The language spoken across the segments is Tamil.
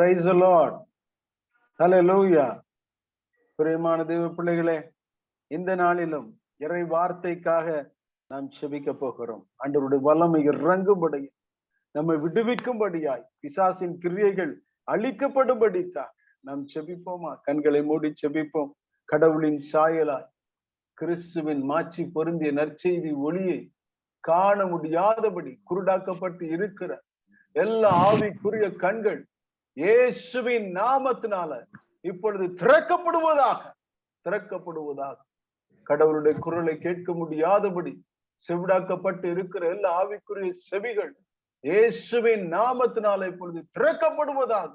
பிரைஸ் லார்ட் ஹalleluya பிரியமான தேவ பிள்ளைகளே இந்த நாளிலும் இறை வார்த்தைக்காக நாம் செபிக்க போகிறோம். ஆண்டவருடைய வல்லமை இறங்கும்படி நம்மை விடுவிக்கும்படியாய் பிசாசின் கிரியைகள் அழிக்கப்படும்படிக்காக நாம் செபிப்போமா? கண்களை மூடி செபிப்போம். கடவுளின் சாயலாய் கிறிஸ்துவின் மாச்சி பொருந்திய நற்செய்தி ஒளியை காண முடியாதபடி குருடாக்கப்பட்டு இருக்கிற எல்லா ஆவிக்குரிய கண்கள் இயேசுவின் நாமத்தினால இப்பொழுது திறக்கப்படுவதாக திறக்கப்படுவதாக. கடவுளுடைய குரலை கேட்க முடியாதபடி செவிடாக்கப்பட்டு இருக்கிற எல்லா ஆவிக்குரிய செவிகள் இயேசுவின் நாமத்தினால இப்பொழுது திறக்கப்படுவதாக.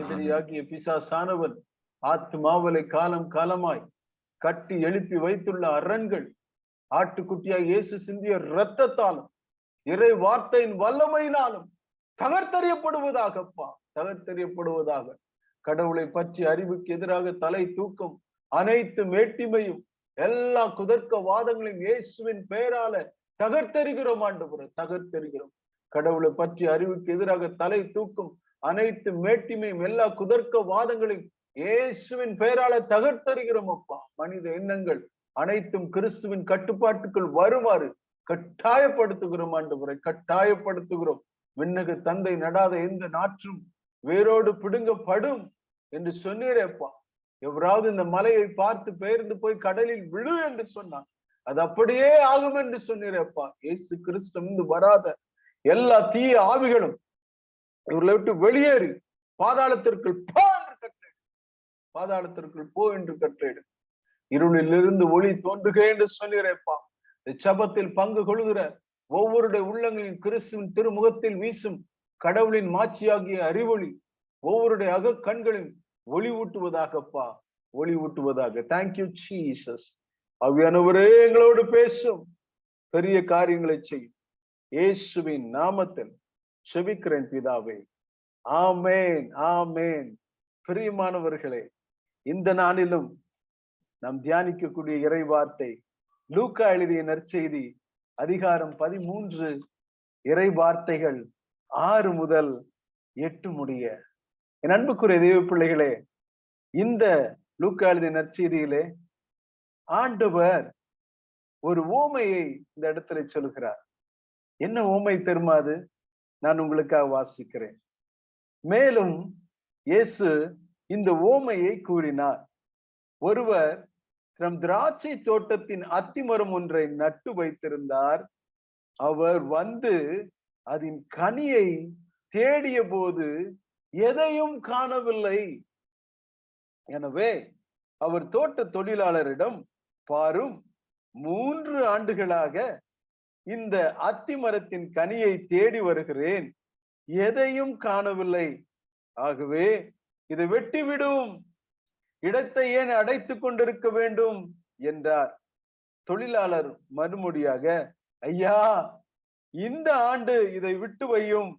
எதிரியாகிய பிசாசானவன் ஆத்மாவலை காலம் காலமாய் கட்டி எழுப்பி வைத்துள்ள அரண்கள் ஆட்டுக்குட்டியாய் இயேசு சிந்திய இரத்தத்தாலும் இறை வார்த்தையின் வல்லமையினாலும் தகர்த்தறியப்படுவதாகப்பா தகர்த்தறியப்படுவதாக. கடவுளை பற்றி அறிவுக்கு எதிராக தலை தூக்கம் அனைத்து மேட்டிமையும் எல்லா குதர்க்க வாதங்களையும் இயேசுவின் பெயரால தகர்த்தெறிகிறோம் ஆண்டு தகர்த்தெறிகிறோம். கடவுளை பற்றி அறிவுக்கு எதிராக தலை தூக்கும் அனைத்து மேட்டிமையும் எல்லா குதர்க்க வாதங்களையும் இயேசுவின் பெயரால தகர்த்தறிகிறோம் அப்பா. மனித எண்ணங்கள் அனைத்தும் கிறிஸ்துவின் கட்டுப்பாட்டுக்குள் வருமாறு கட்டாயப்படுத்துகிறோம் ஆண்டு கட்டாயப்படுத்துகிறோம். விண்ணக தந்தை நடாத எந்த நாற்றும் வேரோடு பிடுங்கப்படும் என்று சொன்னீரேப்பா எவராவது இந்த மலையை பார்த்து பெயர்ந்து போய் கடலில் விழு என்று சொன்னான் அது அப்படியே ஆகும் என்று சொன்னீரேப்பா இயேசு கிறிஸ்து இருந்து வராத எல்லா தீய ஆவிகளும் இவர்களை விட்டு வெளியேறி பாதாளத்திற்குள் போ என்று கட்டேடு பாதாளத்திற்குள் போ என்று கட்டேடு இருளிலிருந்து ஒளி தோன்றுக என்று சொன்னீரேப்பா சபத்தில் பங்கு கொள்கிற ஒவ்வொருடைய உள்ளங்களின் கிறிஸ்துவின் திருமுகத்தில் வீசும் கடவுளின் மாட்சியாகிய அறிவொளி ஒவ்வொருடைய அக கண்களின் ஒளிவூட்டுவதாகப்பா ஒளிவூட்டுவதாக. தேங்க்யூ சீசஸ் அவ்வியானவரே எங்களோடு பேசும். பெரிய காரியங்களை செய்யும். இயேசுவின் நாமத்தில் செபிக்கிறேன் பிதாவே. ஆமேன் ஆமேன். பிரியமானவர்களே இந்த நாளிலும் நாம் தியானிக்கக்கூடிய இறை வார்த்தை லூக்கா எழுதிய நற்செய்தி அதிகாரம் பதிமூன்று. இறை வார்த்தைகள் ஆறு முதல் எட்டு முடிய. என் அன்புக்குரிய தெய்வ பிள்ளைகளே இந்த லூக்காளுதி நற்செய்தியிலே ஆண்டவர் ஒரு ஓமையை இந்த இடத்துல சொல்கிறார் என்ன ஓமை தெருமாது நான் உங்களுக்காக வாசிக்கிறேன். மேலும் இயேசு இந்த ஓமையை கூறினார். ஒருவர் நம் திராட்சை தோட்டத்தின் அத்திமரம் ஒன்றை நட்டு வைத்திருந்தார். அவர் வந்து அதன் கனியை தேடிய போது எதையும் காணவில்லை. எனவே அவர் தோட்ட தொழிலாளரிடம் பாரும் மூன்று ஆண்டுகளாக இந்த அத்திமரத்தின் கனியை தேடி வருகிறேன். எதையும் காணவில்லை. ஆகவே இதை வெட்டிவிடும். இடத்தை ஏன் அடைத்துக் கொண்டிருக்க வேண்டும்? என்றார். தொழிலாளர் மறுமொழியாக ஐயா இந்த ஆண்டு இதை விட்டு வையும்.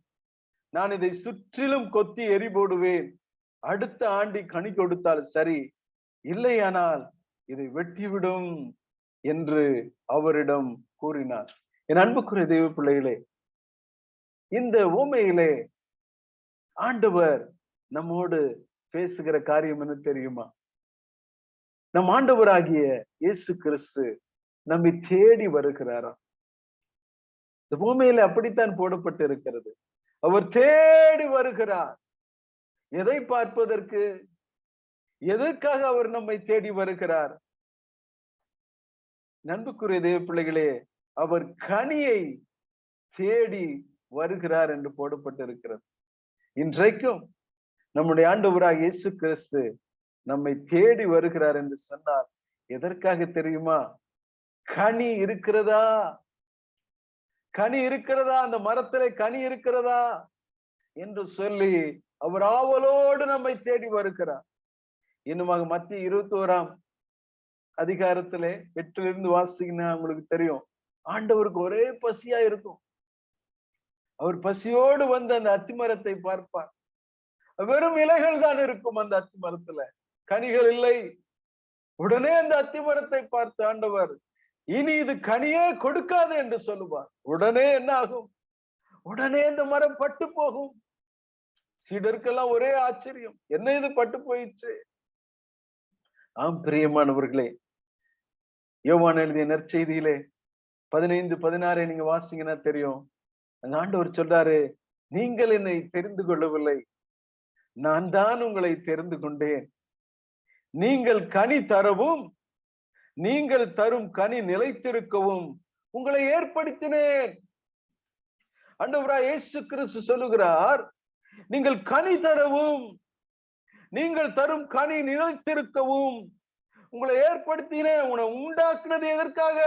நான் இதை சுற்றிலும் கொத்தி எரி போடுவேன். அடுத்த ஆண்டி கனி கொடுத்தால் சரி. இல்லையானால் இதை வெட்டிவிடும் என்று அவரிடம் கூறினார். என் அன்புக்குரிய தெய்வ பிள்ளைகளே இந்த ஊமையிலே ஆண்டவர் நம்மோடு பேசுகிற காரியம் என்ன தெரியுமா? நம் ஆண்டவராகிய இயேசு கிறிஸ்து நம்மை தேடி வருகிறாராம் இந்த பூமியில அப்படித்தான் போடப்பட்டு இருக்கிறது அவர் தேடி வருகிறார். எதை பார்ப்பதற்கு? எதற்காக அவர் நம்மை தேடி வருகிறார்? நண்புக்குரிய தேவ பிள்ளைகளே அவர் கனியை தேடி வருகிறார் என்று போடப்பட்டிருக்கிறது. இன்றைக்கும் நம்முடைய ஆண்டவராக இயேசு கிறிஸ்து நம்மை தேடி வருகிறார் என்று சொன்னார் எதற்காக தெரியுமா? கனி இருக்கிறதா? கனி இருக்கிறதா? அந்த மரத்திலே கனி இருக்கிறதா? என்று சொல்லி அவர் ஆவலோடு நம்மை தேடி வருகிறார். இன்னுமாக மத்திய இருபத்தி ஓராம் அதிகாரத்திலே எட்டிலிருந்து வாசிங்கன்னா உங்களுக்கு தெரியும். ஆண்டவருக்கு ஒரே பசியா இருக்கும். அவர் பசியோடு வந்து அந்த அத்திமரத்தை பார்ப்பார். வெறும் இலைகள் தான் இருக்கும் அந்த அத்திமரத்துல. கனிகள் இல்லை. உடனே அந்த அத்திமரத்தை பார்த்து ஆண்டவர் இனி இது கனியே கொடுக்காது என்று சொல்லுவார். உடனே என்ன ஆகும்? உடனே இந்த மரம் பட்டு போகும். சீடருக்கெல்லாம் ஒரே ஆச்சரியம். என்ன இது பட்டு போயிடுச்சு? ஆம் பிரியமானவர்களே யோவான் எழுதிய நற்செய்தியிலே பதினைந்து பதினாறை நீங்க வாசிங்கன்னா தெரியும். அந்த ஆண்டவர் சொல்றாரு நீங்கள் என்னை தெரிந்து கொள்ளவில்லை. நான் தான் உங்களை தெரிந்து கொண்டேன். நீங்கள் கனி தரவும் நீங்கள் தரும் கனி நிலைத்திருக்கவும் உங்களை ஏற்படுத்தினேன். அண்டவரா இயேசு கிறிஸ்து சொல்லுகிறார் நீங்கள் கனி தரவும் நீங்கள் தரும் கனி நிலைத்திருக்கவும் உங்களை ஏற்படுத்தினேன். உங்களை உண்டாக்குனது எதற்காக?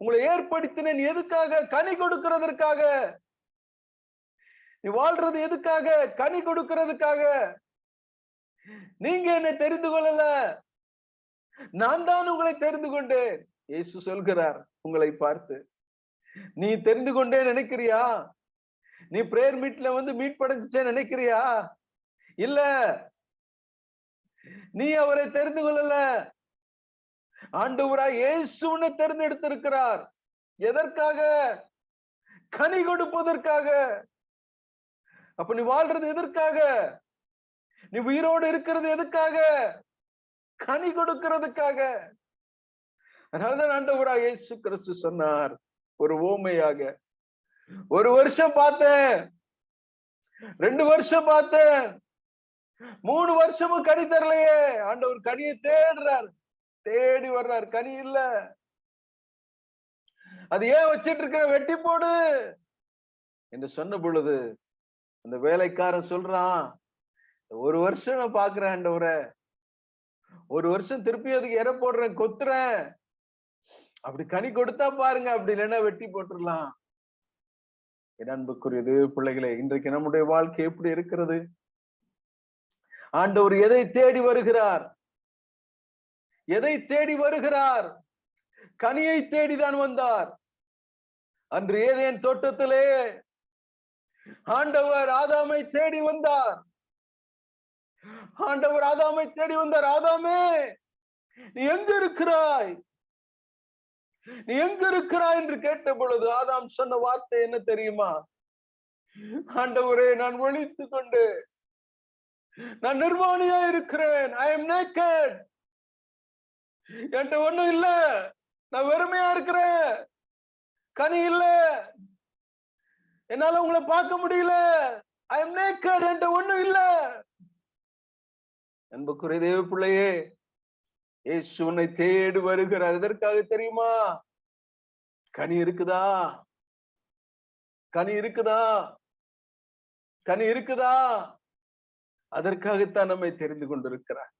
உங்களை ஏற்படுத்தினேன் எதுக்காக? கனி கொடுக்கிறதற்காக. நீ வாழ்றது எதுக்காக? கனி கொடுக்கிறதுக்காக. நீங்க என்னை தெரிந்து கொள்ளல. நான் தான் உங்களை தெரிந்து கொண்டேன். இயேசு சொல்கிறார் உங்களை பார்த்து நீ தெரிந்து கொண்டே நினைக்கிறியா? நீ பிரேயர் மீட்ல வந்து மீட் படைச்சே நினைக்கிறியா? இல்ல. நீ அவரை தெரிந்து கொள்ளல. ஆண்டவராய் இயேசுன்னு தேர்ந்தெடுத்திருக்கிறார். எதற்காக? கனி கொடுப்பதற்காக. அப்ப நீ வாழ்றது எதற்காக? நீ உயிரோடு இருக்கிறது எதுக்காக? கனி கொடுக்கிறதுக்காக. அதனாலதான் ஆண்டவராக இயேசு கிறிஸ்து சொன்னார் ஒரு ஓமையாக. ஒரு வருஷம் பார்த்தேன். ரெண்டு வருஷம் பார்த்தேன். மூணு வருஷமும் கனி தரலையே. ஆண்டவர் கனியை தேடுறார். தேடி வர்றார். கனி இல்ல. அது ஏன் வச்சிட்டு இருக்க வெட்டி போடு. என்று சொன்ன பொழுது அந்த வேலைக்காரன் சொல்றான் ஒரு வருஷம் நான் பாக்குறேன் ஆண்டவரை. ஒரு வருஷம் திருப்பி அதுக்கு எற போடுறேன் கொத்துறேன். அப்படி கனி கொடுத்தா பாருங்க அப்படி இல்லைன்னா வெட்டி போட்டுடலாம் என் அன்புக்குரியது பிள்ளைகளே இன்றைக்கு நம்முடைய வாழ்க்கை எப்படி இருக்கிறது? ஆண்டவர் எதை தேடி வருகிறார்? எதை தேடி வருகிறார்? கனியை தேடிதான் வந்தார். அன்று ஏதேன் தோட்டத்திலே ஆண்டவர் ஆதாமை தேடி வந்தார். ஆண்டவர் ஆதாமை தேடி வந்தார். ஆதாமே நீ எங்க இருக்கிறாய் நீ எங்க இருக்கிறாய் என்று கேட்ட பொழுது ஆதாம் சொன்ன வார்த்தை என்ன தெரியுமா? ஆண்டவரே நான் ஒழித்து கொண்டு நான் நிர்வாணியா இருக்கிறேன். ஐ எம் நேக்கட் என்கிட்ட ஒண்ணும் இல்ல. நான் வெறுமையா இருக்கிறேன். கனி இல்ல. என்னால உங்களை பார்க்க முடியல. ஐ எம் நேக்கட் என்கிட்ட ஒண்ணும் இல்ல. அன்புக்குரிய தேவ பிள்ளையே ஏசு உன்னை தேடி வருகிறார். எதற்காக தெரியுமா? கனி இருக்குதா? கனி இருக்குதா? கனி இருக்குதா? அதற்காகத்தான் நம்மை தெரிந்து கொண்டிருக்கிறார்.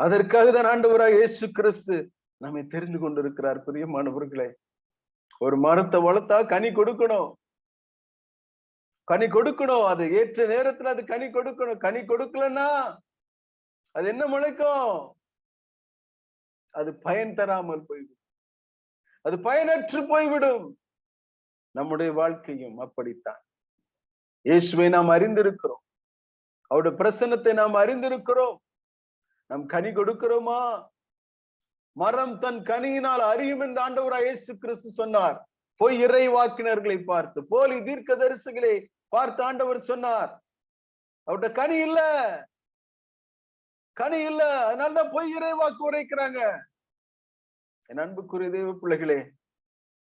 அதற்காக தான் ஆண்டவராக இயேசு கிறிஸ்து நம்மை தெரிந்து கொண்டிருக்கிறார். பிரியமானவர்களே ஒரு மரத்தை வளர்த்தா கனி கொடுக்கணும். கனி கொடுக்கணும். அது ஏற்ற நேரத்துல அது கனி கொடுக்கணும். கனி கொடுக்கலன்னா அது என்ன முளைக்கும்? அது பயன் தராமல் போய்விடும். அது பயனற்று போய்விடும். நம்முடைய வாழ்க்கையும் அப்படித்தான். இயேசுவை நாம் அறிந்திருக்கிறோம். அவருடைய பிரசன்னத்தை நாம் அறிந்திருக்கிறோம். நம் கனி கொடுக்கிறோமா? மரம் தன் கனியினால் அறியும் என்று ஆண்டவராய் இயேசு கிறிஸ்து சொன்னார். பொய் இறை வாக்கினர்களை பார்த்து போலி தீர்க்க தரிசுகளை பார்த்து ஆண்டவர் சொன்னார். அவருடைய கனி இல்ல. கனி இல்ல அதனாலதான் பொய் இறை வாக்கு உரைக்கிறாங்க. என் அன்புக்குரிய தேவ பிள்ளைகளே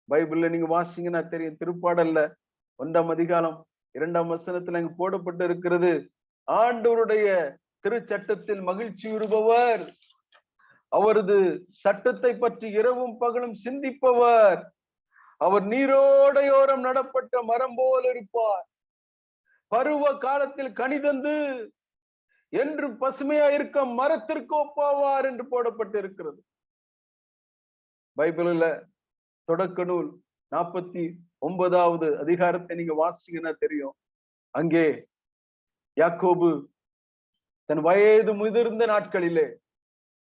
பைபிள்ல நீங்க வாசிங்கன்னா தெரியும் திருப்பாடல்ல ஒன்றாம் அதிகாரம் இரண்டாம் வசனத்துல அங்கு போடப்பட்டு இருக்கிறது ஆண்டவருடைய திருச்சட்டத்தில் மகிழ்ச்சி உறுபவர் அவரது சட்டத்தை பற்றி இரவும் பகலும் சிந்திப்பவர். அவர் நீரோடையோரம் நடப்பட்ட மரம் போல் இருப்பார். பருவ காலத்தில் கனிதந்து என்று பசுமையா இருக்க மரத்திற்கு ஒப்பாவார் என்று போடப்பட்டு இருக்கிறது பைபிள்ல தொடக்க நூல் நாற்பத்தி ஒன்பதாவது அதிகாரத்தை நீங்க வாசிங்கன்னா தெரியும். அங்கே யாக்கோபு தன் வயது முதிர்ந்த நாட்களிலே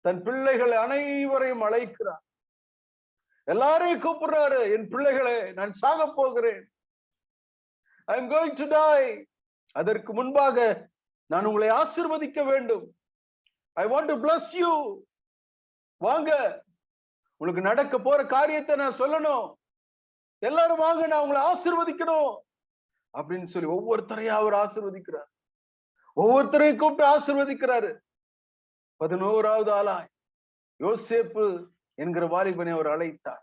தன் பிள்ளைகள் அனைவரையும் அழைக்கிறார். எல்லாரையும் கூப்பிடுறாரு என் பிள்ளைகளே நான் சாக போகிறேன். I am going to die அதற்கு முன்பாக நான் உங்களை ஆசிர்வதிக்க வேண்டும். I want to bless you வாங்க. உங்களுக்கு நடக்க போற காரியத்தை நான் சொல்லணும். எல்லாரும் வாங்க நான் உங்களை ஆசிர்வதிக்கணும். அப்படின்னு சொல்லி ஒவ்வொருத்தரையும் அவர் ஆசிர்வதிக்கிறார். ஒவ்வொருத்தரையும் கூப்பிட்டு ஆசிர்வதிக்கிறாரு. பதினோராவது ஆளாய். யோசேப்பு என்கிற வாலிபனை அவர் அழைத்தார்.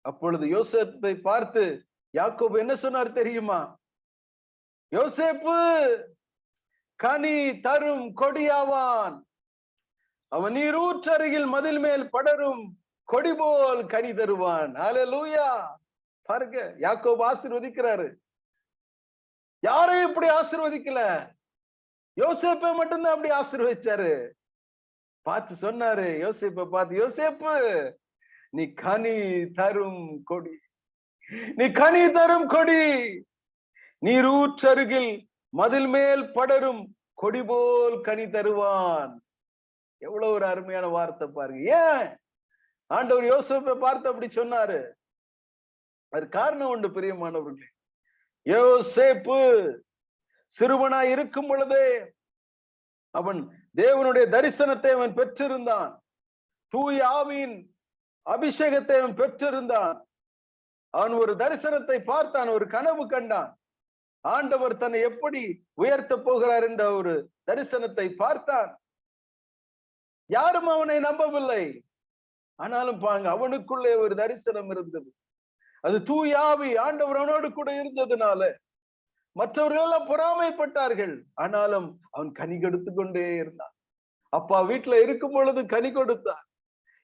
அப்பொழுது யோசேப்பை பார்த்து யாக்கோபு என்ன சொன்னார் தெரியுமா? யோசேப்பு! கனி தரும் கொடியாவான். அவன் நீரூற்றருகில் மதில் மேல் படரும் கொடி போல் கனி தருவான். லூயா பாருங்க யாக்கோபு ஆசிர்வதிக்கிறாரு. யாரையும் இப்படி ஆசிர்வதிக்கல. யோசேப்பை மட்டும்தான் அப்படி ஆசிர்வதிச்சாரு. பார்த்து சொன்னாரு யோசேப்ப பார்த்து யோசேப்பு நீ கனி தரும் கொடி நீ கனி தரும் கொடி நீரூற்றருகில் மதில் மேல் படரும் கொடி போல் கனி தருவான். எவ்வளவு ஒரு அருமையான வார்த்தை பாருங்க. ஏன்? ஆண்டவர் யோசிப்பை பார்த்து அப்படி சொன்னாரு. அது காரணம் உண்டு பிரியமானவர்களே. யோசேப்பு சிறுவனா இருக்கும் பொழுதே அவன் தேவனுடைய தரிசனத்தை அவன் பெற்றிருந்தான். தூய் ஆவியின் அபிஷேகத்தை அவன் பெற்றிருந்தான். அவன் ஒரு தரிசனத்தை பார்த்தான் ஒரு கனவு கண்டான். ஆண்டவர் தன்னை எப்படி உயர்த்த போகிறார் என்ற ஒரு தரிசனத்தை பார்த்தான். யாரும் அவனை நம்பவில்லை. ஆனாலும் பாங்க அவனுக்குள்ளே ஒரு தரிசனம் இருந்தது. அது தூயாவி ஆண்டவர் அவனோடு கூட இருந்ததுனால மற்றவர்கள் எல்லாம் பொறாமைப்பட்டார்கள். ஆனாலும் அவன் கனி கெடுத்து கொண்டே இருந்தான். அப்பா வீட்டுல இருக்கும் பொழுது கனி கொடுத்தான்.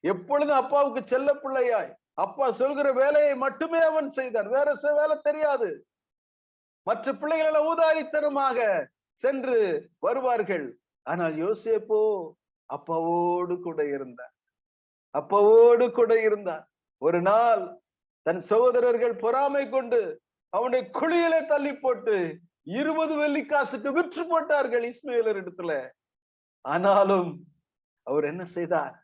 எப்பொழுதும் அப்பாவுக்கு செல்ல பிள்ளையாய். அப்பா சொல்கிற வேலையை மட்டுமே அவன் செய்தான். வேற வேலை தெரியாது. மற்ற பிள்ளைகள் ஊதாரித்தனமாக சென்று வருவார்கள். ஆனால் யோசேப்போ அப்பாவோடு கூட இருந்தார். அப்பாவோடு கூட இருந்தார். ஒரு நாள் தன் சகோதரர்கள் பொறாமை கொண்டு அவனை குழியிலே தள்ளி போட்டு இருபது வெள்ளிக்காசுக்கு விற்று போட்டார்கள் இஸ்மேலர் இடத்துல. ஆனாலும் அவர் என்ன செய்தார்?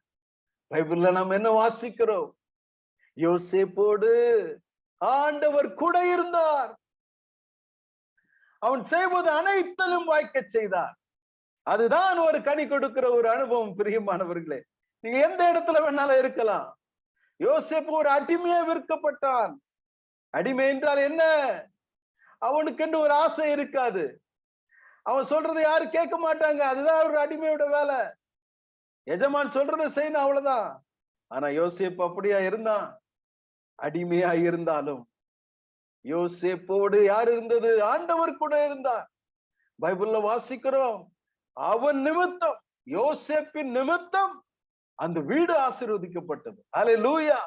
பைபிள்ல நாம் என்ன வாசிக்கிறோம்? யோசேப்போடு ஆண்டவர் கூட இருந்தார். அவன் செய்வது அனைத்திலும் வாய்க்க செய்தார். அதுதான் ஒரு கனி கொடுக்கிற ஒரு அனுபவம் பிரியமானவர்களே. நீங்க எந்த இடத்துல வேணாலும் இருக்கலாம். யோசிப்பு ஒரு அடிமையா விற்கப்பட்டான். அடிமை என்றால் என்ன? அவனுக்கென்று ஒரு ஆசை இருக்காது. அவன் சொல்றதை யாரும் கேட்க மாட்டாங்க. அதுதான் ஒரு அடிமையோட வேலை. எஜமான் சொல்றதை செய்யணும் அவ்வளவுதான். ஆனா யோசிப்பு அப்படியா இருந்தான்? அடிமையா இருந்தாலும் யோசேப்போடு யார் இருந்தது? ஆண்டவர் கூட இருந்தார். பைபிள்ல வாசிக்கிறோம். அவன் நிமித்தம் யோசேப்பின் நிமித்தம் அந்த வீடு ஆசீர்வதிக்கப்பட்டது. அலை லூயா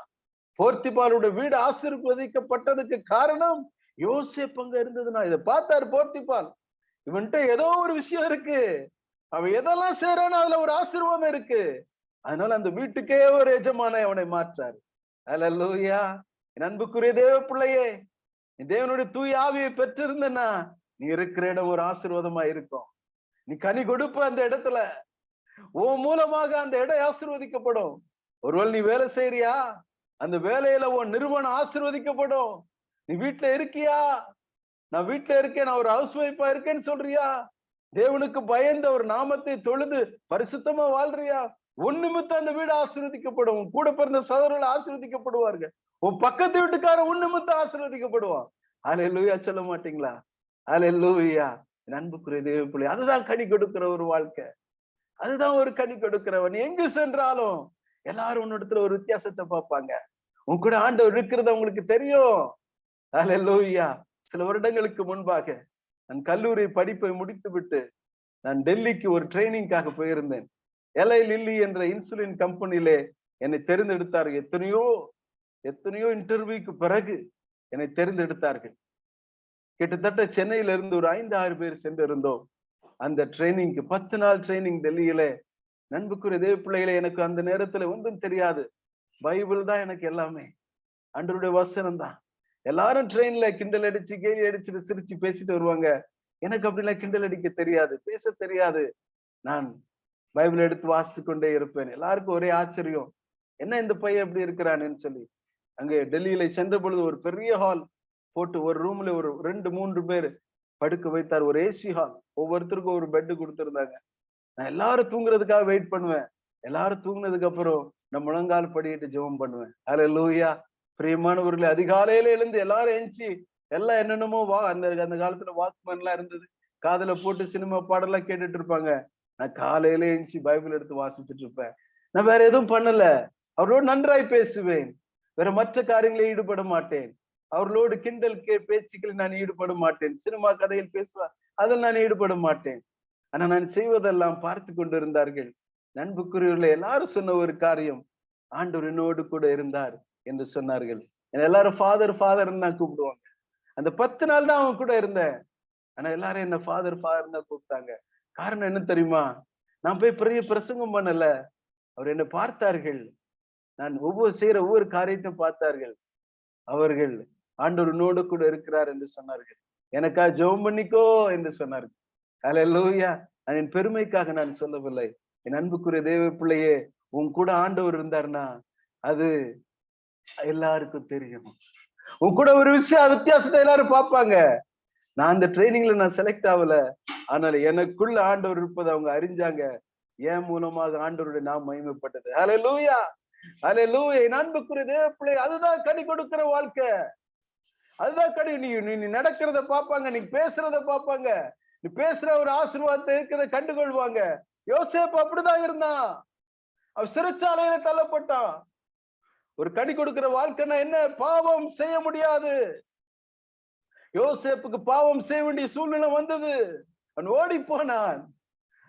போர்த்திபாலுடைய வீடு ஆசீர்வதிக்கப்பட்டதுக்கு காரணம் யோசேப் அங்க இருந்ததுன்னா இதை பார்த்தாரு போர்த்திபால். இவன்கிட்ட ஏதோ ஒரு விஷயம் இருக்கு. அவன் எதெல்லாம் செய்யறானோ அதுல ஒரு ஆசீர்வாதம் இருக்கு. அதனால அந்த வீட்டுக்கே ஒரு எஜமான அவனை மாற்றாரு. அல லூயா என் அன்புக்குரிய தேவ பிள்ளையே தேவனுடைய தூய் ஆவியை பெற்றிருந்தனா நீ இருக்கிற இடம் ஒரு ஆசீர்வாதமா இருக்கும். நீ கனி கொடுப்ப அந்த இடத்துல. ஓ மூலமாக அந்த இடம் ஆசிர்வதிக்கப்படும். ஒருவேளை நீ வேலை செய்யறியா அந்த வேலையில உன் நிறுவனம் ஆசிர்வதிக்கப்படும். நீ வீட்டுல இருக்கியா? நான் வீட்டுல இருக்கேன் நான் ஒரு ஹவுஸ் ஒய்ஃபா இருக்கேன்னு சொல்றியா? தேவனுக்கு பயந்த ஒரு நாமத்தை தொழுது பரிசுத்தமா வாழ்றியா? உன் நிமித்தம் அந்த வீடு ஆசீர்வதிக்கப்படும். கூட பிறந்த சகோதரர்கள் ஆசீர்வதிக்கப்படுவார்கள். உன் பக்கத்து வீட்டுக்கார உன் நிமித்தம் ஆசீர்வதிக்கப்படுவான். அலே லூயா சொல்ல மாட்டீங்களா? அலே லூயா அன்புக்குரிய தேவ பிள்ளை அதுதான் கனி கொடுக்கிற ஒரு வாழ்க்கை. அதுதான் ஒரு கனி கொடுக்கிறவன். எங்கு சென்றாலும் எல்லாரும் உன்னிடத்துல ஒரு வித்தியாசத்தை பார்ப்பாங்க. உன் கூட ஆண்டவர் இருக்கிறது அவங்களுக்கு தெரியும். அலே லூயா சில வருடங்களுக்கு முன்பாக நான் கல்லூரி படிப்பை முடித்து விட்டு நான் டெல்லிக்கு ஒரு ட்ரைனிங்காக போயிருந்தேன். எலை லில்லி என்ற இன்சுலின் கம்பெனியிலே என்னை தெரிந்தெடுத்தார்கள். எத்தனையோ எத்தனையோ இன்டர்வியூக்கு பிறகு என்னை தெரிந்தெடுத்தார்கள். கிட்டத்தட்ட சென்னையில இருந்து ஒரு ஐந்து ஆறு பேர் சென்றிருந்தோம். அந்த ட்ரைனிங்க்கு பத்து நாள் ட்ரைனிங் டெல்லியில. நண்புக்குரிய தேவ பிள்ளைகளை எனக்கு அந்த நேரத்துல ஒன்றும் தெரியாது. பைபிள் தான் எனக்கு எல்லாமே. அன்றருடைய வசனம் தான். எல்லாரும் ட்ரெயின்ல கிண்டல் அடிச்சு கேலி அடிச்சுட்டு சிரிச்சு பேசிட்டு வருவாங்க. எனக்கு அப்படிலாம் கிண்டல் அடிக்க தெரியாது பேச தெரியாது. நான் பைபிள் எடுத்து வாசித்து கொண்டே இருப்பேன். எல்லாருக்கும் ஒரே ஆச்சரியம். என்ன இந்த பையன் எப்படி இருக்கிறான்னு சொல்லி. அங்கே டெல்லியில சென்ற பொழுது ஒரு பெரிய ஹால் போட்டு ஒரு ரூம்ல ஒரு ரெண்டு மூன்று பேர் படுக்க வைத்தார். ஒரு ஏசி ஹால் ஒவ்வொருத்தருக்கும் ஒரு பெட்டு கொடுத்துருந்தாங்க. நான் எல்லாரும் தூங்குறதுக்காக வெயிட் பண்ணுவேன். எல்லாரும் தூங்குனதுக்கு அப்புறம் நான் முழங்கால் படிக்கிட்டு ஜெபம் பண்ணுவேன். அதுல லூயா பிரியமானவர்களே அதிகாலையில எழுந்து எல்லாரும் எஞ்சி எல்லாம் என்னென்னமோ வா அந்த அந்த காலத்துல வாக்மேன் எல்லாம் இருந்தது. காதல போட்டு சினிமா பாடலாம் கேட்டுட்டு இருப்பாங்க. நான் காலையில எழுந்துச்சு பைபிள் எடுத்து வாசிச்சுட்டு இருப்பேன். நான் வேற எதுவும் பண்ணல. அவரோடு நன்றாய் பேசுவேன். வேற மற்ற காரியங்களில் ஈடுபட மாட்டேன். அவர்களோடு கிண்டல் கே பேச்சுக்களில் நான் ஈடுபட மாட்டேன். சினிமா கதையில் பேசுவேன் அதில் நான் ஈடுபட மாட்டேன். ஆனா நான் செய்வதெல்லாம் பார்த்து கொண்டிருந்தார்கள். நண்புக்குரியவர்கள் எல்லாரும் சொன்ன ஒரு காரியம் ஆண்டவர் என்னோடு கூட இருந்தார் என்று சொன்னார்கள். எல்லாரும் ஃபாதர் ஃபாதர் தான் கூப்பிடுவாங்க. அந்த பத்து நாள் தான் அவன் கூட இருந்தேன். ஆனா எல்லாரும் என்ன ஃபாதர் ஃபாதர் தான் கூப்பிட்டாங்க. காரணம் என்ன தெரியுமா? நான் போய் பெரிய பிரசங்கம் பண்ணல. அவர் என்ன பார்த்தார்கள். நான் ஒவ்வொரு செய்யற ஒவ்வொரு காரியத்தையும் பார்த்தார்கள். அவர்கள் ஆண்டவர் நோடு கூட இருக்கிறார் என்று சொன்னார்கள். எனக்கா ஜெபம் பண்ணிக்கோ என்று சொன்னார்கள். அலையா நான் என் பெருமைக்காக நான் சொல்லவில்லை. என் அன்புக்குரிய தேவ பிள்ளையே உன் கூட ஆண்டவர் இருந்தார்னா அது எல்லாருக்கும் தெரியும். உன் கூட ஒரு விஷயம் வித்தியாசத்தை எல்லாரும் பார்ப்பாங்க. நான் அந்த ட்ரைனிங்ல நான் செலக்ட் ஆகல. ஆனால் எனக்குள்ள ஆண்டவர் இருப்பதை அவங்க அறிஞ்சாங்க. ஏன் மூலமாக ஆண்டவருடைய நாம் மகிமைப்பட்டது. அலை லூயா அலை லூயா அன்புக்குரிய தேவ பிள்ளை அதுதான் கனி கொடுக்கிற வாழ்க்கை. அதுதான் கனி. நீ நீ நடக்கிறத பார்ப்பாங்க நீ பேசுறத பார்ப்பாங்க. நீ பேசுற ஒரு ஆசீர்வாதத்தை இருக்கிறத கண்டுகொள்வாங்க. யோசேப் அப்படிதான் இருந்தான். அவன் சிறைச்சாலையில தள்ளப்பட்டான். ஒரு கனி கொடுக்கிற வாழ்க்கைன்னா என்ன? பாவம் செய்ய முடியாது. யோசேப்புக்கு பாவம் செய்ய வேண்டிய சூழ்நிலை வந்தது. அவன் ஓடி போனான்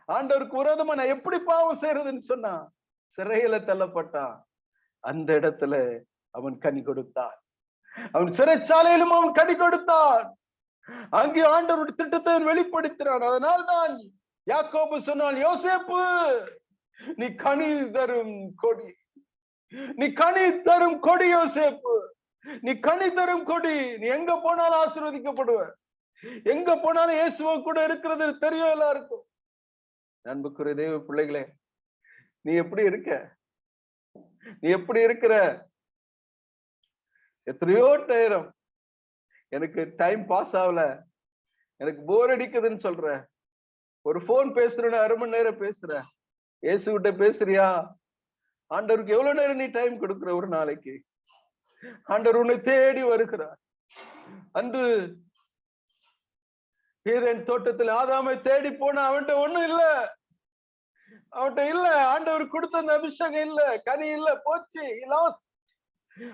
ஆண்டவருக்கு விரோதமா நான் எப்படி பாவம் செய்யறதுன்னு சொன்னான். சிறையில தள்ளப்பட்டான். அந்த இடத்துல அவன் கனி கொடுத்தான். அவன் சிறைச்சாலையிலும் அவன் கனி கொடுத்தான். அங்கே ஆண்டவருடைய திட்டத்தை வெளிப்படுத்தினான். அதனால்தான் யாக்கோபு சொன்னான் யோசேப்பு நீ கனி தரும் கொடி. நீ கனி தரும் கொடி யோசேப்பு. நீ கனி தரும் கொடி நீ எங்க போனாலும் ஆசீர்வதிக்கப்படுவ எங்க போனாலும் இயேசுவ கூட இருக்கிறது தெரியும் எல்லாருக்கும். நண்புக்குரிய தெய்வ பிள்ளைகளே நீ எப்படி இருக்க? நீ எப்படி இருக்கிற? எத்தனையோ நேரம் எனக்கு டைம் பாஸ் ஆகல. எனக்கு போர் அடிக்குதுன்னு சொல்ற. ஒரு போன் பேசுறேன்னு அரை மணி நேரம் பேசுற. இயேசு கிட்ட பேசுறியா? ஆண்டவருக்கு எவ்வளவு நேரம் நீ டைம் கொடுக்குற ஒரு நாளைக்கு? ஆண்டவர் உன்னை தேடி வருகிறார். அன்று ஏதேன் தோட்டத்தில் ஆதாமை தேடி போன அவன்கிட்ட ஒண்ணும் இல்ல. அவன்கிட்ட இல்ல. ஆண்டவர் கொடுத்த அந்த அபிஷேகம் இல்ல. கனி இல்ல. போச்சு. லாஸ்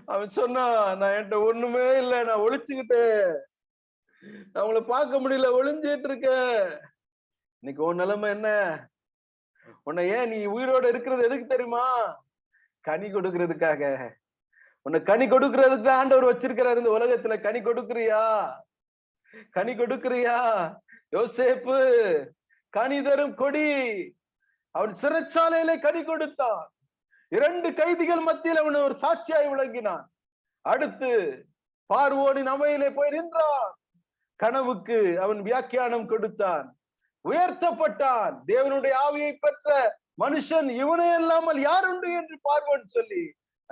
அவன் சொன்னா நான் என்கிட்ட ஒண்ணுமே இல்ல. நான் ஒழிச்சுக்கிட்டேன் நான் உங்களை பார்க்க முடியல. ஒளிஞ்சிட்டு இருக்கேன். இன்னைக்கு உன் நிலைமை என்ன? உன்னை ஏன் நீ உயிரோட இருக்கிறது எதுக்கு தெரியுமா? கனி கொடுக்கறதுக்காக. உன்னை கனி கொடுக்கறதுக்கு ஆண்டவர் வச்சிருக்கிறாரு இந்த உலகத்துல. கனி கொடுக்குறியா? கனி கொடுக்குறியா? யோசேப்பு கனி தரும் கொடி. அவன் சிறைச்சாலையில கனி கொடுத்தான். இரண்டு கைதிகள் மத்தியில் அவன் ஒரு சாட்சியாய் விளங்கினான். அடுத்து பார்வோனின் அவையிலே போய் நின்றான். கனவுக்கு அவன் வியாக்கியானம் கொடுத்தான். உயர்த்தப்பட்டான். தேவனுடைய ஆவியை பெற்ற மனுஷன் இவனே இல்லாமல் யார் உண்டு என்று பார்வோன் சொல்லி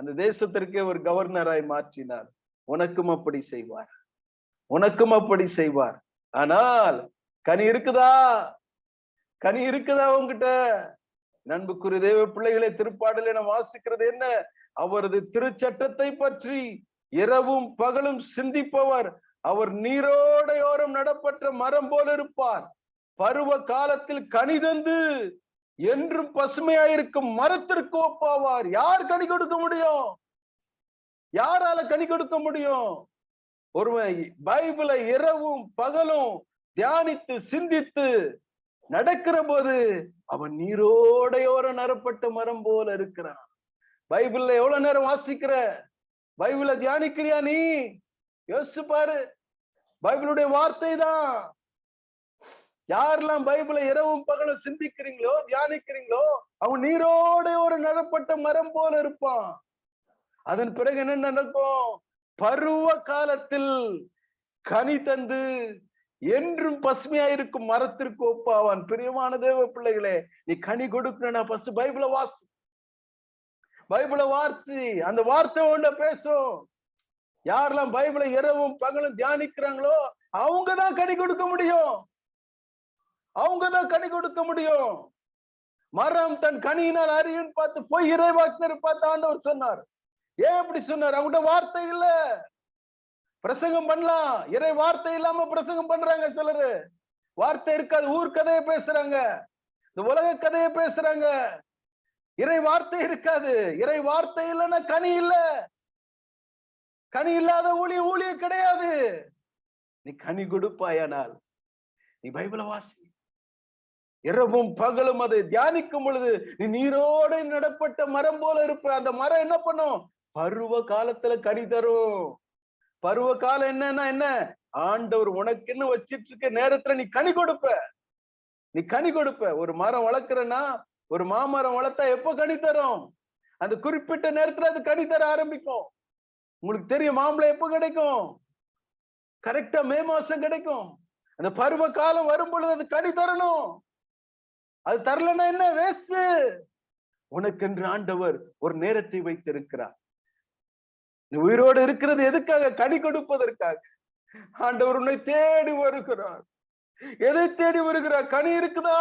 அந்த தேசத்திற்கே ஒரு கவர்னராய் மாற்றினார். உனக்கும் அப்படி செய்வார். உனக்கும் அப்படி செய்வார். ஆனால் கனி இருக்குதா? கனி இருக்குதா உங்ககிட்ட நண்புக்குரிய தேவ பிள்ளைகளை திருப்பாடல் என வாசிக்கிறது என்ன? அவரது திருச்சட்டத்தை பற்றி இரவும் பகலும் சிந்திப்பவர். அவர் நீரோடையோரம் நடப்பட்ட மரம் போல இருப்பார். பருவ காலத்தில் கனிதந்து என்றும் பசுமையாயிருக்கும் மரத்திற்கு ஒப்பாவார். யார் கனி கொடுக்க முடியும்? யாரால கனி கொடுக்க முடியும்? ஒருவன் பைபிளை இரவும் பகலும் தியானித்து சிந்தித்து நடக்கிற போது அவன் நீரோடையோர நரப்பட்ட மரம் போல இருக்கிறான். பைபிள்ல எவ்வளவு நேரம் வாசிக்கிற? பைபிளை தியானிக்கிறியா நீ? யோசிச்சு பாரு. பைபிளுடைய வார்த்தை தான் யாரெல்லாம் பைபிளை இரவும் பகலும் சிந்திக்கிறீங்களோ தியானிக்கிறீங்களோ அவன் நீரோட ஒரு நடப்பட்ட மரம் போல இருப்பான். அதன் பிறகு என்ன நடக்கும்? பருவ காலத்தில் கனி தந்து என்றும் பசுமையா இருக்கும் மரத்திற்கு ஒப்பாவான். பிரியமான தேவ பிள்ளைகளே நீ கனி கொடுக்கணும் ஃபர்ஸ்ட் பைபிள வாசி. பைபிளை வார்த்தை அந்த வார்த்தை ஒண்ட பேசும். யாரெல்லாம் பைபிளை இரவும் பகலும் தியானிக்கிறாங்களோ அவங்கதான் கனி கொடுக்க முடியும். அவங்கதான் கனி கொடுக்க முடியும். மரம் தன் கனியினால் அறியும் பார்த்து போய் இறைவாக்கினர் பார்த்து ஆண்டவர் சொன்னார். ஏன் அப்படி சொன்னார்? அவங்ககிட்ட வார்த்தை இல்ல. பிரசங்கம் பண்ணலாம். இறை வார்த்தை இல்லாம பிரசங்கம் பண்றாங்க சிலரு. வார்த்தை இருக்காது. ஊர் கதையை பேசுறாங்க. இந்த உலக கதையை பேசுறாங்க. இறை வார்த்தை இருக்காது. இறை வார்த்தை இல்லைன்னா கனி இல்ல. கனி இல்லாத ஊழிய ஊழிய கிடையாது. நீ கனி கொடுப்பாயானால்? நீ பைபிள வாசி. இரவும் பகலும் அதை தியானிக்கும் பொழுது நீ நீரோடு நடப்பட்ட மரம் போல இருப்ப. அந்த மரம் என்ன பண்ணும்? பருவ காலத்துல கனி தரும். பருவ காலம் என்னன்னா என்ன? ஆண்டவர் உனக்குன்னு வச்சிட்டு இருக்க நேரத்துல நீ கனி கொடுப்ப. நீ கனி கொடுப்ப. ஒரு மரம் வளர்க்குறன்னா ஒரு மாமரம் வளர்த்தா எப்ப கனி தரும்? அந்த குறிப்பிட்ட நேரத்துல அது கனி தர ஆரம்பிக்கும். உங்களுக்கு தெரியும் மாம்பழம் எப்ப கிடைக்கும்? கரெக்டா மே மாசம் கிடைக்கும். அந்த பருவ காலம் வரும் பொழுது அது கனி தரணும். அது தரலன்னா என்ன? வேஸ்ட் உனக்கென்று ஆண்டவர் ஒரு நேரத்தை வைத்திருக்கிறார். நீ உயிரோடு இருக்கிறது எதுக்காக? கனி கொடுப்பதற்காக. ஆண்டவர் உன்னை தேடி வருகிறார். எதை தேடி வருகிறார்? கனி இருக்குதா?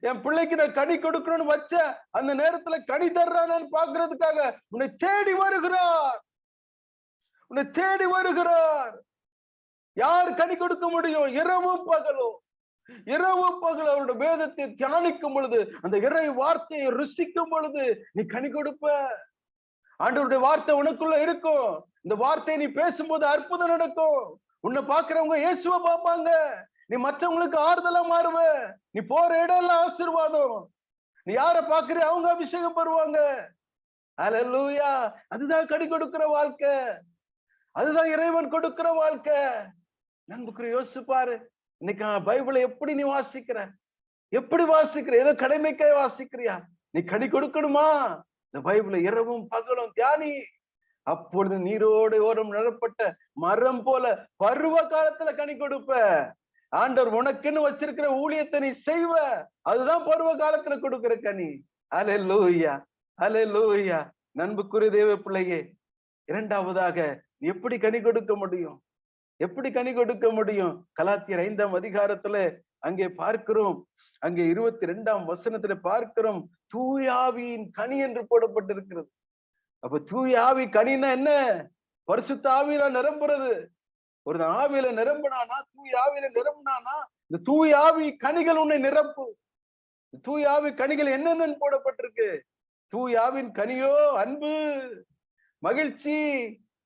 என் பிள்ளைக்கு நான் கனி கொடுக்கணும்னு வச்ச அந்த நேரத்துல கனி தர்றானு பாக்குறதுக்காக உன்னை தேடி வருகிறார். உன்னை தேடி வருகிறார். யார் கனி கொடுக்க முடியும்? இரவும் பகலும். இரவு பகல் அவருடைய வேதத்தை தியானிக்கும் பொழுது அந்த இறை வார்த்தையை ருசிக்கும் பொழுது நீ கனி கொடுப்ப. ஆண்டவருடைய வார்த்தை உனக்குள்ள இருக்கும். இந்த வார்த்தையை நீ பேசும்போது அற்புதம் நடக்கும். உன்னை பாக்குறவங்க இயேசுவ பார்ப்பாங்க. நீ மற்றவங்களுக்கு ஆறுதலா மாறுவ. நீ போற இடம் எல்லாம் ஆசீர்வாதம். நீ யார பாக்குற அவங்க அபிஷேகம் பெறுவாங்க. அலலூயா அதுதான் கடி கொடுக்கிற வாழ்க்கை. அதுதான் இறைவன் கொடுக்கிற வாழ்க்கை. நண்புக்குற யோசிச்சு பாரு. இன்னைக்கு பைபிளை எப்படி நீ வாசிக்கிற? எப்படி வாசிக்கிற? ஏதோ கடமைக்காய் வாசிக்கிறியா? நீ கடி கொடுக்கணுமா? இந்த பைபிளை இரவும் பகலும் தியானி. அப்பொழுது நீரோடு ஓரம் நிரப்பட்ட மரம் போல பருவ காலத்துல கனி கொடுப்ப. ஆண்டவர் உனக்குன்னு வச்சிருக்கிற ஊழியத்தை நீ செய்வ. அதுதான் பருவ காலத்துல கொடுக்கிற கனி. அலே லூயா அலே லூயா நண்புக்குரிய தேவ பிள்ளையே இரண்டாவதாக எப்படி கனி கொடுக்க முடியும்? எப்படி கனி கொடுக்க முடியும்? கலாத்தியர் ஐந்தாம் அதிகாரத்துல அங்கே பார்க்கிறோம். அங்கே இருபத்தி ரெண்டாம் வசனத்துல பார்க்கிறோம். தூயாவியின் கனி என்று போடப்பட்டிருக்கிறது. அப்ப தூயாவி கனின்னா என்ன? பரிசுத்த ஆவியில நிரம்புறது. ஒரு ஆவியில நிரம்பினானா தூய் ஆவியில நிரம்பினானா இந்த தூய் ஆவி கனிகள் உன்னை நிரப்பு. தூய் ஆவி கனிகள் என்னென்னு போடப்பட்டிருக்கு. தூய் ஆவின் கனியோ அன்பு மகிழ்ச்சி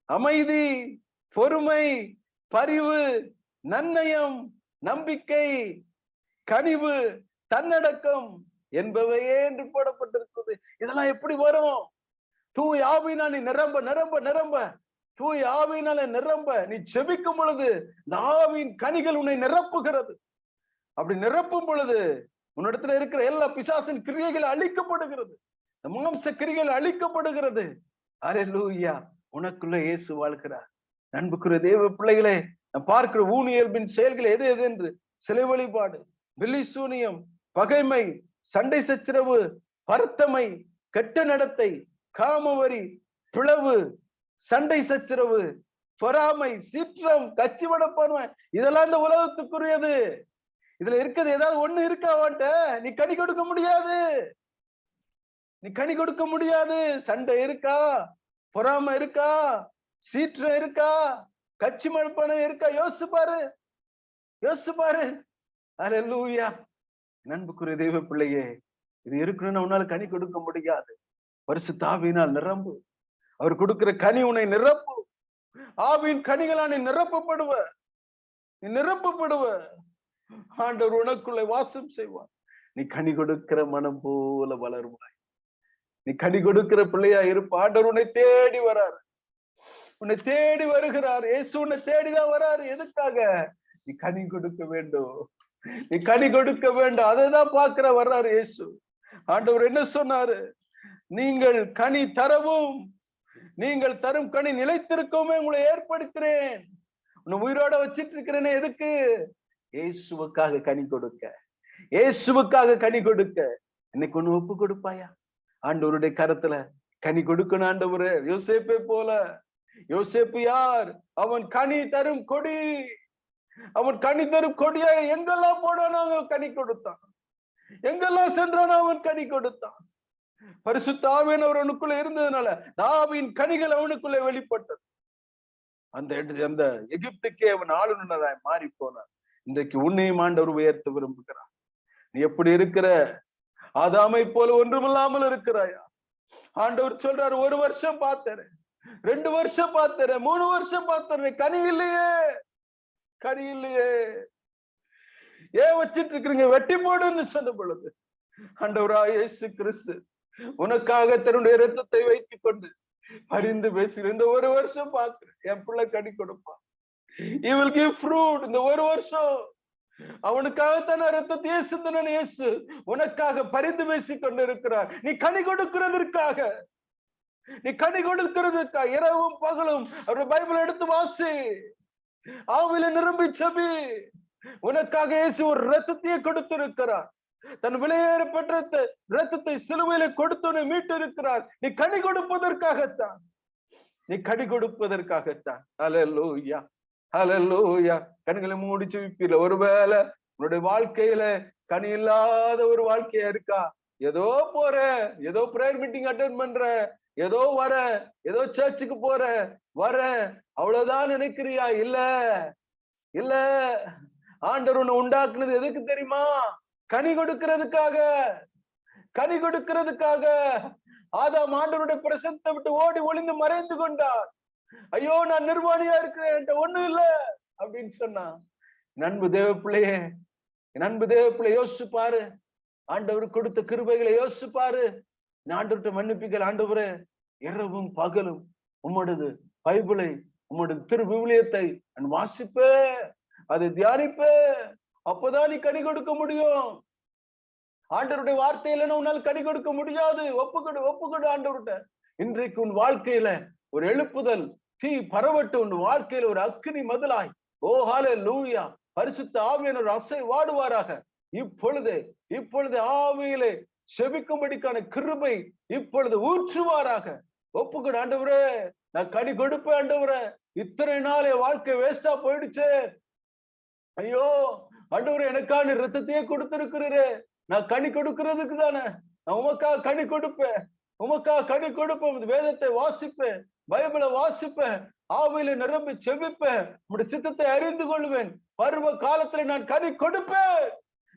அமைதி பொறுமை பரிவு நன்னயம் நம்பிக்கை கனிவு தன்னடக்கம் என்பவையே என்று போடப்பட்டிருக்குது இதெல்லாம் எப்படி வரும்? தூய் ஆவினால் நீ நிரம்ப நிரம்ப நிரம்ப. தூய் ஆவினால நிரம்ப. நீ செபிக்கும் பொழுது இந்த ஆவியின் கனிகள் உன்னை நிரப்புகிறது. அப்படி நிரப்பும் பொழுது உன்னிடத்துல இருக்கிற எல்லா பிசாசின் கிரியைகள் அழிக்கப்படுகிறது. மாம்ச கிரிகள் அழிக்கப்படுகிறது. அரே லூயா உனக்குள்ள இயேசு வாழ்கிறார். நண்புக்குரிய தேவ பிள்ளைகளே நான் பார்க்கிற ஊனியல்பின் செயல்கள் எது எது என்று? சிலை வழிபாடு வெள்ளி சூனியம் பகைமை சண்டை சச்சரவு பருத்தமை கெட்ட நடத்தை காமவரி பிளவு சண்டை சச்சரவு பொறாமை சீற்றம் கச்சிவட வடப்பான்மை இதெல்லாம் இந்த உலகத்துக்குரியது. இதுல இருக்கிறது ஏதாவது ஒண்ணு இருக்கா நீ கனி கொடுக்க முடியாது. நீ கனி கொடுக்க முடியாது. சண்டை இருக்கா? பொறாமை இருக்கா? சீற்றம் இருக்கா? கச்சி மழ்பணம் இருக்கா? யோசிச்சு பாரு. யோசிச்சு பாரு. லூயா நண்புக்குரிய தெய்வ பிள்ளையே இது இருக்கணும்னு உன்னால கனி கொடுக்க முடியாது. பரிசு தாவினால் நிரம்பு. அவர் கொடுக்கிற கனி உன்னை நிரப்பு. ஆவின் கனிகளான நீ நிரப்பப்படுவ. நீ நிரப்பப்படுவ. ஆண்டவர் உனக்குள்ள வாசம் செய்வார். நீ கனி கொடுக்கிற மனம் போல வளருவாய். நீ கனி கொடுக்கிற பிள்ளையா இருப்ப. ஆண்டவர் உன்னை தேடி வராரு. உன்னை தேடி வருகிறார். இயேசு உன்னை தேடிதான் வராரு. எதுக்காக? நீ கனி கொடுக்க வேண்டும். நீ கனி கொடுக்க வேண்டும். அதைதான் பாக்குற வர்றாரு இயேசு ஆண்டவர் என்ன சொன்னாரு? நீங்கள் கனி தரவும் நீங்கள் தரும் கனி நிலைத்திருக்கவுமே உங்களை ஏற்படுத்துறேன் உன்னை உயிரோட வச்சிட்டு இருக்கிறேனே எதுக்கு? இயேசுவுக்காக கனி கொடுக்க. இயேசுவுக்காக கனி கொடுக்க. இன்னைக்கு ஒண்ணு ஒப்பு கொடுப்பாயா? ஆண்டவருடைய கரத்துல கனி கொடுக்கணும் ஆண்டவரு. யோசிப்பே போல. யோசேப்பு யார்? அவன் கனி தரும் கொடி. அவன் கனி தரும் கொடியா எங்கெல்லாம் போனானோ அவன் கனி கொடுத்தான். எங்கெல்லாம் சென்றானோ அவன் கனி கொடுத்தான். பரிசுத்தாவின் அவனுக்குள்ள இருந்ததுனால தாவின் கனிகள் அவனுக்குள்ள வெளிப்பட்டது. அந்த அந்த எகிப்துக்கே அவன் ஆளுநராய் மாறி போனான் இன்றைக்கு உன்னையும் ஆண்டவர் உயர்த்த விரும்புகிறான் நீ எப்படி இருக்கிற? ஆதாமை போல ஒன்றுமில்லாமல் இருக்கிறாயா? ஆண்டவர் சொல்றாரு ஒரு வருஷம் பார்த்தேன் ரெண்டு வருஷம் பார்த்தேன் மூணு வருஷம் பார்த்தேன் கனி இல்லையே. கனி இல்லையே. ஏன் வச்சிட்டு இருக்கிறீங்க? வெட்டி போடுன்னு சொன்ன பொழுது அண்டவரா இயேசு கிறிஸ்து உனக்காக தன்னுடைய ரத்தத்தை வைத்துக் கொண்டு பரிந்து பேசுகிறேன். இந்த ஒரு வருஷம் பாக்குறேன் என் பிள்ளை கனி கொடுப்பான் இவள் கிவ் ஃப்ரூட் இந்த ஒரு வருஷம் அவனுக்காகத்தான ரத்தத்தையே சிந்தனன் இயேசு உனக்காக பரிந்து பேசிக் கொண்டிருக்கிறார் நீ கனி கொடுக்கிறதற்காக. நீ கனி கொடுக்கிறதுக்காக இரவும் பகலும். அவருடைய பைபிள் எடுத்து வாசி. ஆவில நிரம்பி செபி. உனக்காக இயேசு ஒரு ரத்தத்தையே கொடுத்திருக்கிறார். தன் விலையேற பெற்ற ரத்தத்தை சிலுவையில கொடுத்து மீட்டு இருக்கிறார் நீ கனி கொடுப்பதற்காகத்தான். நீ கடி கொடுப்பதற்காகத்தான். ஹalleluya ஹalleluya கண்களை மூடி செவிப்பீல ஒருவேளை உன்னுடைய வாழ்க்கையில கனி இல்லாத ஒரு வாழ்க்கையா இருக்கா? ஏதோ போற ஏதோ பிரேயர் மீட்டிங் அட்டன் பண்ற ஏதோ வர ஏதோ சர்ச்சுக்கு போற வர அவ்வளவுதான் நினைக்கிறியா? இல்ல இல்ல. ஆண்டவர் உன்னை உண்டாக்குனது எதுக்கு தெரியுமா? கனி கொடுக்கிறதுக்காக கனி கொடுக்கிறதுக்காக. ஆதாம் ஆண்டவருடைய பிரசத்தை விட்டு ஓடி ஒளிந்து மறைந்து கொண்டார் ஐயோ நான் நிர்வாணியா இருக்கிறேன் என்கிட்ட ஒண்ணும் இல்ல அப்படின்னு சொன்னான். நண்பு தேவ பிள்ளையே தேவப்பிள்ளை தேவ பிள்ளை யோசிச்சு பாரு. ஆண்டவர் கொடுத்த கிருபைகளை யோசிச்சு பாரு. நான் ஆண்டவர்கிட்ட மன்னிப்பிக்கல் ஆண்டவரே. இரவும் பகலும் உம்மடது பைபிளை உம்மடது திரு விவிலியத்தை நான் வாசிப்பே அதை தியானிப்பே. அப்பதான் நீ கடி கொடுக்க முடியும். ஆண்டவருடைய வார்த்தை இல்லைன்னா உன்னால் கடி கொடுக்க முடியாது. ஒப்புக்கொடு ஒப்புக்கொடு ஆண்டவர்கிட்ட. இன்றைக்கு உன் வாழ்க்கையில ஒரு எழுப்புதல் தீ பரவட்டு உன் வாழ்க்கையில ஒரு அக்னி மதிலாய். ஓஹாலே லூயா பரிசுத்த ஆவியன் ஒரு அசை வாடுவாராக. இப்பொழுது இப்பொழுது ஆவியிலே செபிக்கும்படிக்கான கிருபை இப்பொழுது ஊற்றுவாராக. ஒப்புக்கொடு ஆண்டவரே நான் கடி கொடுப்பேன் ஆண்டவரே. இத்தனை நாள் என் வாழ்க்கை வேஸ்டா போயிடுச்சு. ஐயோ ஆண்டவர் எனக்கான ரத்தத்தையே கொடுத்திருக்கிறீரே. நான் கனி கொடுக்கிறதுக்கு தானே. நான் உமக்கா கனி கொடுப்பேன். உமக்கா கனி கொடுப்பேன். வேதத்தை வாசிப்பேன். பைபிளை வாசிப்பேன். ஆவியில நிரம்பி செவிப்பேன் உடைய சித்தத்தை அறிந்து கொள்வேன். பருவ காலத்துல நான் கனி கொடுப்பேன்.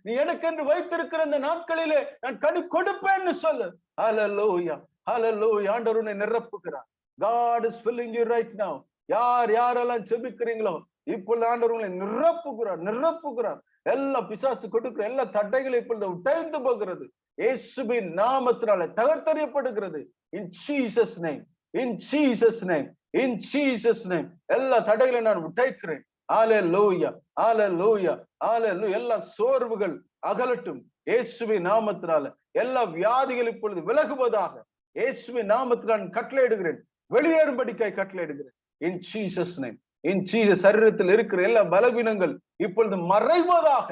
நீ எனக்கென்று வைத்திருக்கிற இந்த நாட்களிலே நான் கனி கொடுப்பேன்னு சொல்லு. ஹலலோயா ஹalleluya ஆண்டவர் உன்னை நிரப்புகிறார். God is filling you right now. யார் யாரெல்லாம் செபிக்கிறீங்களோ இப்பொழுது ஆண்டவர் உங்களை நிரப்புகிறார் நிரப்புகிறார். எல்லா பிசாசு கொடுக்கிற எல்லா தடைகளும் இப்பொழுது உடைந்து போகிறது. இயேசுவின் நாமத்தினால தகர்த்தறியப்படுகிறது. In Jesus name in Jesus name in Jesus name எல்லா தடைகளையும் நான் உடைக்கிறேன். ஆல லூயா ஆல லூயா ஆலே எல்லா சோர்வுகள் அகலட்டும் இயேசுவின் நாமத்தினால. எல்லா வியாதிகள் இப்பொழுது விலகுவதாக இயேசுவின் நாமத்தில் நான் கட்டளையிடுகிறேன். வெளியேறும்படிக்காய் கட்டளையிடுகிறேன். In Jesus name in Jesus சரீரத்தில் இருக்கிற எல்லா பலவீனங்கள் இப்பொழுது மறைவதாக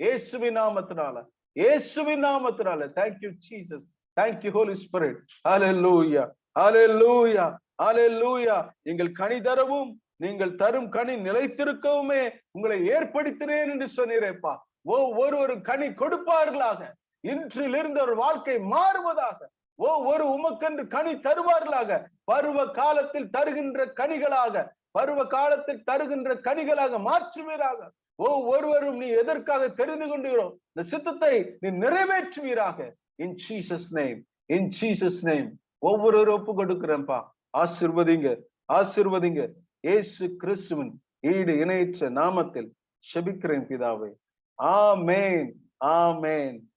இயேசுவி நாமத்தினால இயேசுவி நாமத்தினால. Thank you Jesus thank you holy spirit hallelujah hallelujah hallelujah நீங்கள் கனிதரவும் நீங்கள் தரும் கனி நிலைத்திருக்கவுமே உங்களை ஏற்படுத்தினேன் என்று சொன்னீரேப்பா. ஒவ்வொருவரும் கனி கொடுப்பார்களாக. இன்றிலிருந்து ஒரு வாழ்க்கை மாறுவதாக. ஒவ்வொரு உமக்கென்று கனி தருவார்களாக. பருவ காலத்தில் தருகின்ற கனிகளாக. பருவ காலத்தில் தருகின்ற கனிகளாக மாற்றுவீராக. ஒவ்வொருவரும் நீ எதற்காக தெரிந்து கொண்டுகிறோம் இந்த சித்தத்தை நீ நிறைவேற்றுவீராக. In Jesus name in Jesus name ஒவ்வொருவரும் ஒப்பு கொடுக்கிறேன்ப்பா ஆசிர்வதிங்க ஆசிர்வதிங்க. இயேசு கிறிஸ்துவின் ஈடு இணையற்ற நாமத்தில் செபிக்கிறேன் பிதாவே. ஆமேன். ஆமேன்.